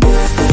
mim.